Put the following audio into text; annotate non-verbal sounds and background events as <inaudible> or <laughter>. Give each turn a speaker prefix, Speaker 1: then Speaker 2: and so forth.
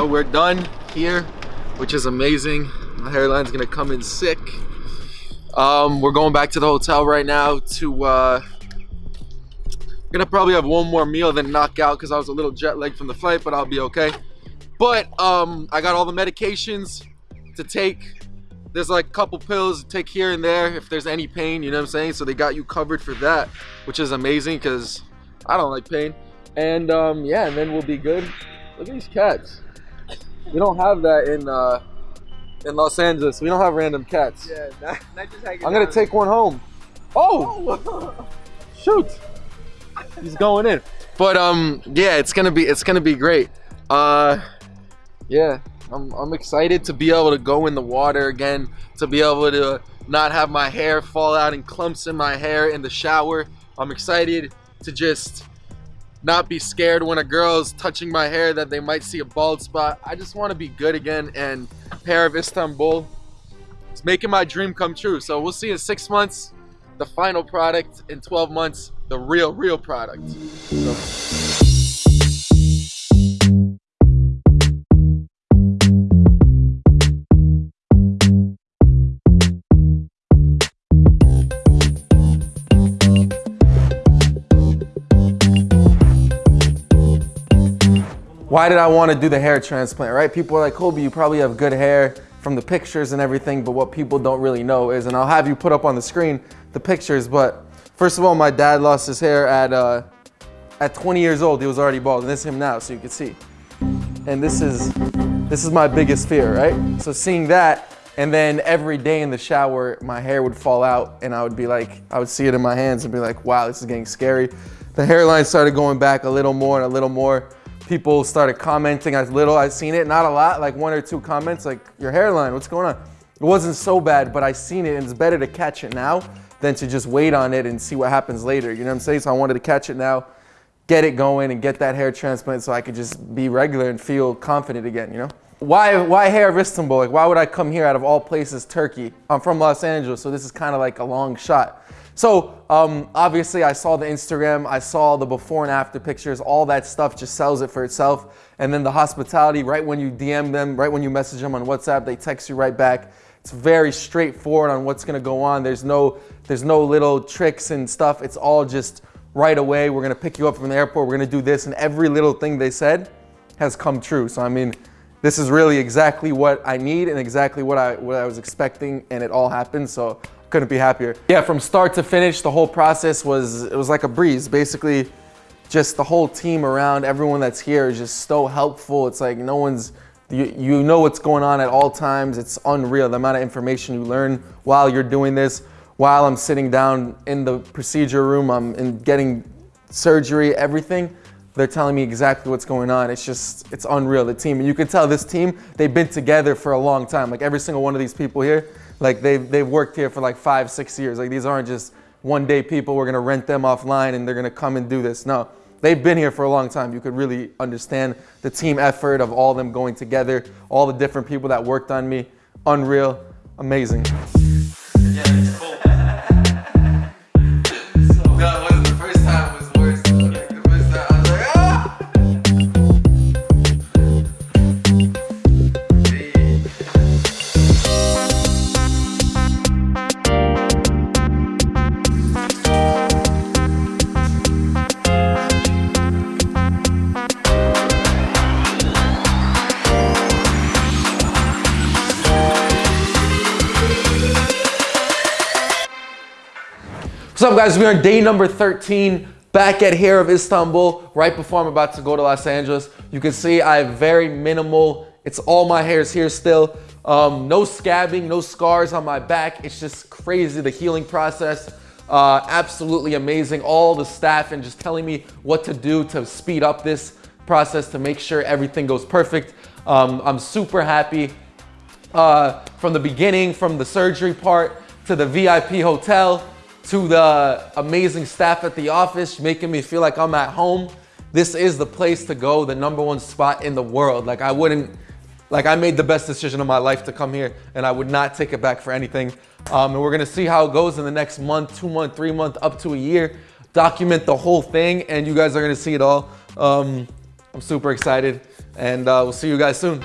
Speaker 1: So we're done here, which is amazing. My hairline's gonna come in sick. Um, we're going back to the hotel right now to, uh, gonna probably have one more meal then knock out because I was a little jet lagged from the flight, but I'll be okay. But um, I got all the medications to take. There's like a couple pills to take here and there if there's any pain, you know what I'm saying? So they got you covered for that, which is amazing because I don't like pain. And um, yeah, and then we'll be good. Look at these cats. We don't have that in uh, in Los Angeles. We don't have random cats.
Speaker 2: Yeah, not, <laughs> not just hanging
Speaker 1: I'm gonna take one home. Oh, <laughs> shoot! He's going in. But um, yeah, it's gonna be it's gonna be great. Uh, yeah, I'm I'm excited to be able to go in the water again, to be able to not have my hair fall out in clumps in my hair in the shower. I'm excited to just not be scared when a girl's touching my hair that they might see a bald spot. I just want to be good again and Hair of Istanbul it's making my dream come true. So we'll see in six months the final product, in 12 months the real, real product. So. Why did I want to do the hair transplant, right? People are like, Kobe, you probably have good hair from the pictures and everything, but what people don't really know is, and I'll have you put up on the screen the pictures, but first of all, my dad lost his hair at, uh, at 20 years old. He was already bald, and this is him now, so you can see. And this is, this is my biggest fear, right? So seeing that, and then every day in the shower, my hair would fall out, and I would be like, I would see it in my hands and be like, wow, this is getting scary. The hairline started going back a little more and a little more people started commenting as little I seen it, not a lot, like one or two comments, like your hairline, what's going on? It wasn't so bad, but I seen it and it's better to catch it now than to just wait on it and see what happens later. You know what I'm saying? So I wanted to catch it now, get it going and get that hair transplant so I could just be regular and feel confident again, you know? Why, why hair Istanbul? Like why would I come here out of all places, Turkey? I'm from Los Angeles, so this is kind of like a long shot. So um, obviously I saw the Instagram, I saw the before and after pictures, all that stuff just sells it for itself. And then the hospitality, right when you DM them, right when you message them on WhatsApp, they text you right back. It's very straightforward on what's gonna go on. There's no, there's no little tricks and stuff. It's all just right away. We're gonna pick you up from the airport. We're gonna do this. And every little thing they said has come true. So I mean, this is really exactly what I need and exactly what I, what I was expecting and it all happened. So couldn't be happier. Yeah, from start to finish, the whole process was, it was like a breeze. Basically, just the whole team around, everyone that's here is just so helpful. It's like no one's, you, you know what's going on at all times. It's unreal, the amount of information you learn while you're doing this, while I'm sitting down in the procedure room, I'm in getting surgery, everything. They're telling me exactly what's going on. It's just, it's unreal, the team. And you can tell this team, they've been together for a long time. Like every single one of these people here, like they've, they've worked here for like five, six years. Like these aren't just one day people, we're gonna rent them offline and they're gonna come and do this. No, they've been here for a long time. You could really understand the team effort of all them going together, all the different people that worked on me. Unreal, amazing. What's up guys, we're on day number 13, back at Hair of Istanbul, right before I'm about to go to Los Angeles. You can see I have very minimal, it's all my hairs here still. Um, no scabbing, no scars on my back. It's just crazy, the healing process. Uh, absolutely amazing. All the staff and just telling me what to do to speed up this process to make sure everything goes perfect. Um, I'm super happy uh, from the beginning, from the surgery part to the VIP hotel, to the amazing staff at the office, making me feel like I'm at home. This is the place to go, the number one spot in the world. Like I wouldn't, like I made the best decision of my life to come here and I would not take it back for anything. Um, and we're gonna see how it goes in the next month, two month, three month, up to a year. Document the whole thing and you guys are gonna see it all. Um, I'm super excited. and uh, we'll see you guys soon.